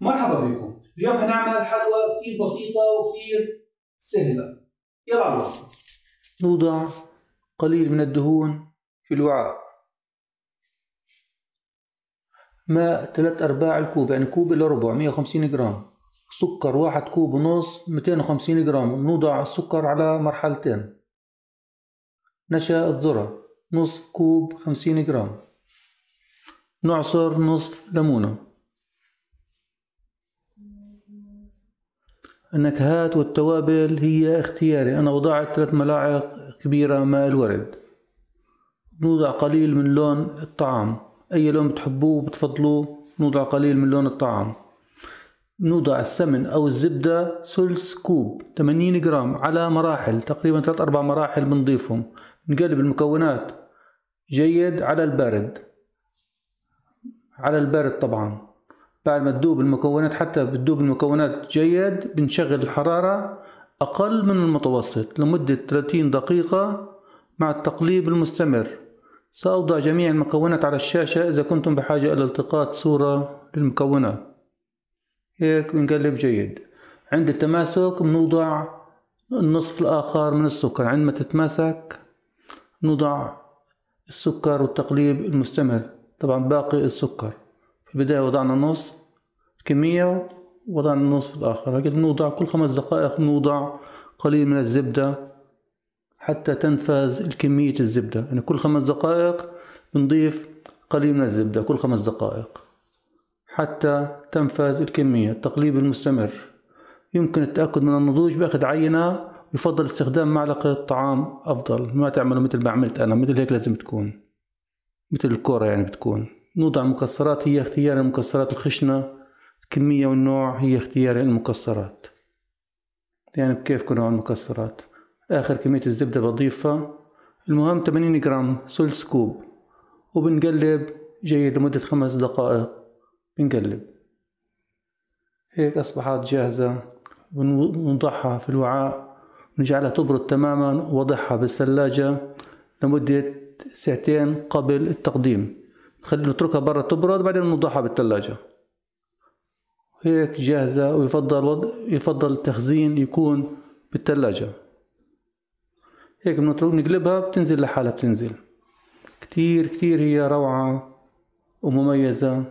مرحبا بكم. اليوم هنعمل حلوى كتير بسيطة وكتير سهلة. يلا على الوصفة نوضع قليل من الدهون في الوعاء. ماء ثلاث أرباع الكوب يعني كوب إلا ربع 150 جرام. سكر واحد كوب ونص 250 جرام. نوضع السكر على مرحلتين. نشا الذرة نصف كوب 50 جرام. نعصر نصف ليمونة. النكهات والتوابل هي اختياري. أنا وضعت ثلاث ملاعق كبيرة ماء الورد. نوضع قليل من لون الطعام. أي لون بتحبوه بتفضلوه نوضع قليل من لون الطعام. نوضع السمن أو الزبدة ثلث كوب 80 جرام على مراحل تقريبا ثلاث أربع مراحل بنضيفهم. نقلب المكونات. جيد على البارد على البارد طبعا. بعد ما تذوب المكونات حتى بتذوب المكونات جيد بنشغل الحرارة أقل من المتوسط لمدة 30 دقيقة مع التقليب المستمر. سأوضع جميع المكونات على الشاشة إذا كنتم بحاجة إلى التقاط صورة للمكونات. هيك بنقلب جيد. عند التماسك بنوضع النصف الآخر من السكر. عندما تتماسك نوضع السكر والتقليب المستمر. طبعا باقي السكر. البداية وضعنا نص كمية وضعنا النصف الآخر. لكن نوضع كل خمس دقائق نوضع قليل من الزبدة حتى تنفذ الكمية الزبدة. يعني كل خمس دقائق بنضيف قليل من الزبدة كل خمس دقائق حتى تنفذ الكمية. التقليب المستمر. يمكن التأكد من النضوج بأخذ عينة يفضل استخدام معلقة طعام أفضل. ما تعملوا مثل ما عملت أنا مثل هيك لازم تكون مثل الكورة يعني بتكون. نوضع المكسرات هي اختيار المكسرات الخشنة. الكمية والنوع هي اختيار المكسرات. يعني بكيف نوع المكسرات؟ آخر كمية الزبدة بضيفها. المهم 80 جرام ثلث كوب. وبنقلب جيد لمدة خمس دقائق. بنقلب. هيك أصبحت جاهزة. بنضعها في الوعاء. نجعلها تبرد تماما ووضعها بالثلاجة لمدة ساعتين قبل التقديم. نخلي نتركها برا تبرد بعدين نوضعها بالثلاجة هيك جاهزة ويفضل وضع يفضل التخزين يكون بالثلاجة هيك بنترك نقلبها بتنزل لحالها بتنزل. كتير كتير هي روعة ومميزة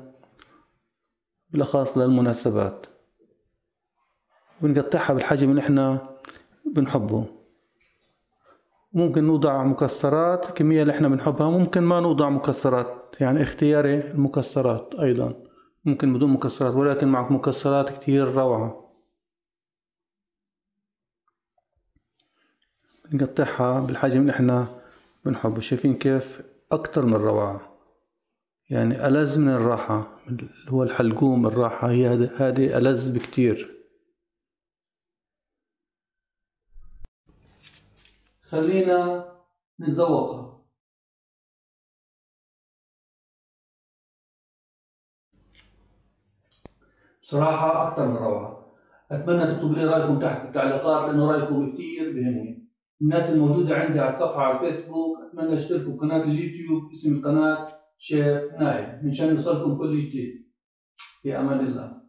بالأخص للمناسبات. بنقطعها بالحجم اللي إحنا بنحبه. ممكن نوضع مكسرات الكمية اللي إحنا بنحبها ممكن ما نوضع مكسرات يعني اختياري المكسرات أيضا ممكن بدون مكسرات ولكن مع مكسرات كتير روعة. نقطعها بالحجم اللي إحنا بنحبه شايفين كيف أكتر من روعة. يعني ألذ من الراحة اللي هو الحلقوم الراحة هي هذه ألذ بكتير. خلينا نتذوقها. بصراحة أكثر من روعة. أتمنى تكتبوا لي رأيكم تحت بالتعليقات لأنه رأيكم كثير بهمني الناس الموجودة عندي على الصفحة على الفيسبوك أتمنى أشتركوا بقناة اليوتيوب اسم القناة شيف نايل مشان يوصلكم كل جديد في أمان الله.